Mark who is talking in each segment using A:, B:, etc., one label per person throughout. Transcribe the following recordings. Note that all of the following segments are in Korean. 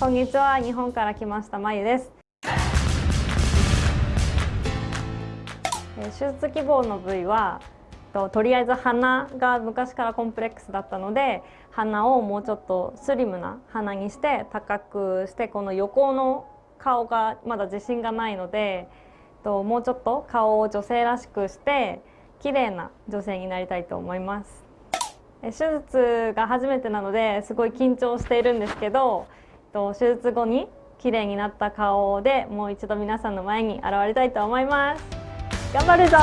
A: こんにちは。日本から来ましたまゆです。手術希望の部位はととりあえず鼻が昔からコンプレックスだったので鼻をもうちょっとスリムな鼻にして高くしてこの横の顔がまだ自信がないのでともうちょっと顔を女性らしくして綺麗な女性になりたいと思います。手術が初めてなのですごい緊張しているんですけどと手術後に綺麗になった顔でもう一度皆さんの前に現れたいと思います。頑張るぞ。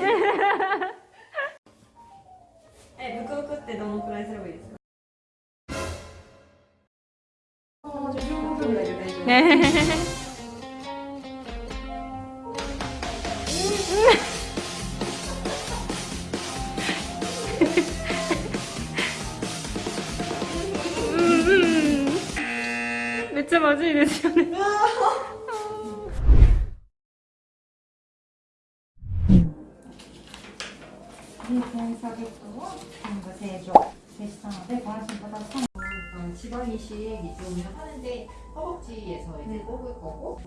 A: え、ブクブクってどのくらいすればいいです
B: 몇째 맞아 이래 시간에
C: 사겠고 지방 이식 이쪽을 하는데 허벅지에서 이제 네. 을 거고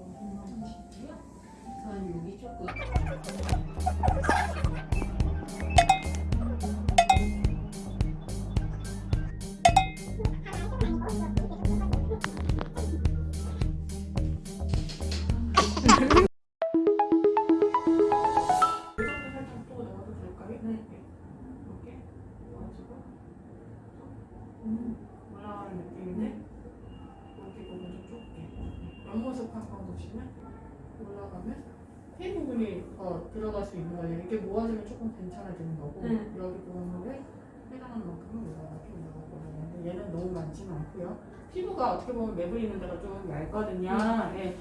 C: 우선 여기 조금
D: 올라가는 느낌인데 여기 부분 좀 좁게 옆모습 한번 보시면 올라가면 이 부분이 더 들어갈 수 있는 거예요. 이렇게 모아지면 조금 괜찮아지는 거고
A: 네.
D: 여기 부분을 해당하는 만큼은 올라가게 올라가거든요. 얘는 너무 많지는 않고요. 피부가 어떻게 보면 매부리 있는 데가 좀 얇거든요. 예.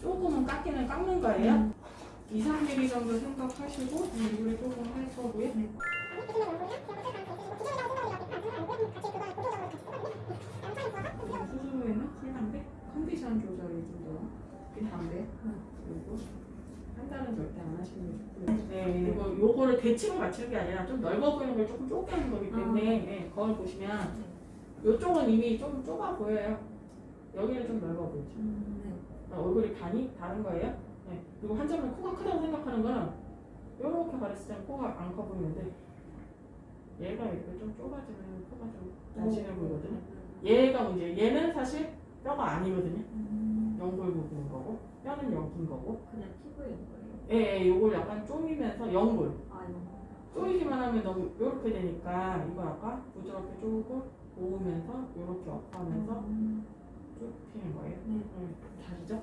D: 조금은 깎이는 깎는 거예요. 2, 3mm 정도 생각하시고 얼굴에 조금 할 거고요. 수술 후에는 쿨한데 컨디션 조절이 좀더 필요한데 그리고 한 달은 절대 안 하시는 게 좋고요. 네, 그리고 요거를 대칭을 맞추는 게 아니라 좀 넓어 보이는 걸 조금 좁게 하는 거기 때문에 네, 거울 보시면 요쪽은 이미 좀 좁아 보여요. 여기는 좀 넓어 보이죠. 어, 얼굴이 반이 다른 거예요. 네. 그리고 한 점은 코가 크다고 생각하는 거는 이렇게 가렸을 때는 코가 안 커 보이는데 얘가 이렇게 좀 좁아지면 코가 좀 날씬해 보이거든요. 얘가 문제. 얘는 사실 뼈가 아니거든요. 연골 부분인 거고 뼈는 여기인 거고.
C: 그냥 피부인 거예요.
D: 예, 예, 요걸 약간 쪼이면서 연골.
C: 아
D: 쪼이기만 하면 너무 이렇게 되니까 이거 아까 부드럽게 쪼고 모으면서 이렇게 업하면서 쭉 피는 거예요.
C: 네.
D: 음, 다르죠?